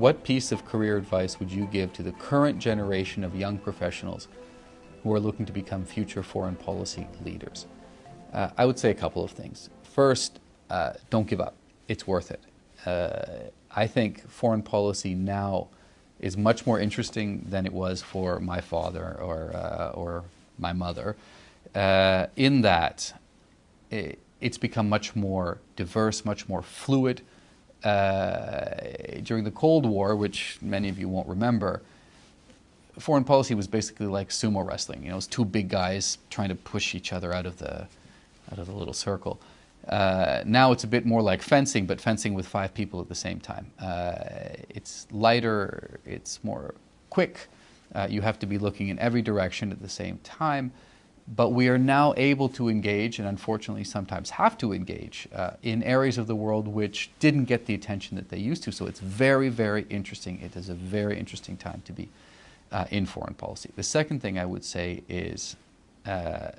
what piece of career advice would you give to the current generation of young professionals who are looking to become future foreign policy leaders? Uh, I would say a couple of things. First, uh, don't give up. It's worth it. Uh, I think foreign policy now is much more interesting than it was for my father or, uh, or my mother, uh, in that it, it's become much more diverse, much more fluid. Uh, during the Cold War, which many of you won't remember, foreign policy was basically like sumo wrestling. You know, it was two big guys trying to push each other out of the out of the little circle. Uh, now it's a bit more like fencing, but fencing with five people at the same time. Uh, it's lighter, it's more quick. Uh, you have to be looking in every direction at the same time. But we are now able to engage, and unfortunately sometimes have to engage, uh, in areas of the world which didn't get the attention that they used to. So it's very, very interesting. It is a very interesting time to be uh, in foreign policy. The second thing I would say is uh,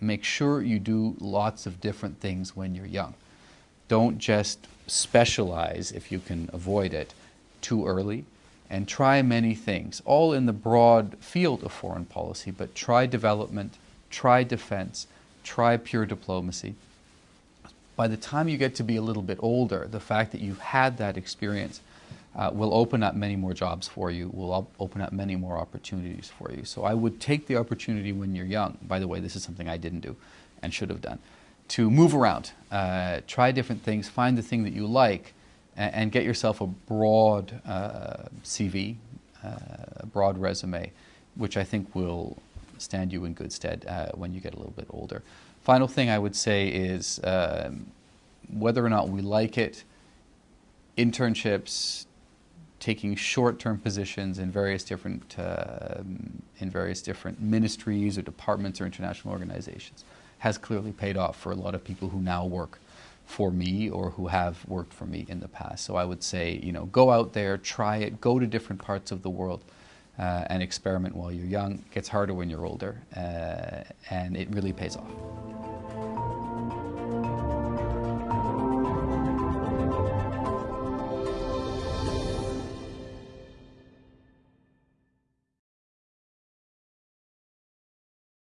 make sure you do lots of different things when you're young. Don't just specialize, if you can avoid it, too early, and try many things, all in the broad field of foreign policy, but try development, try defense, try pure diplomacy. By the time you get to be a little bit older, the fact that you've had that experience uh, will open up many more jobs for you, will op open up many more opportunities for you. So I would take the opportunity when you're young, by the way, this is something I didn't do and should have done, to move around, uh, try different things, find the thing that you like, and, and get yourself a broad uh, CV, uh, a broad resume, which I think will stand you in good stead uh, when you get a little bit older. Final thing I would say is um, whether or not we like it, internships, taking short-term positions in various different uh, in various different ministries or departments or international organizations has clearly paid off for a lot of people who now work for me or who have worked for me in the past. So I would say, you know, go out there, try it, go to different parts of the world uh, and experiment while you're young. It gets harder when you're older uh, and it really pays off.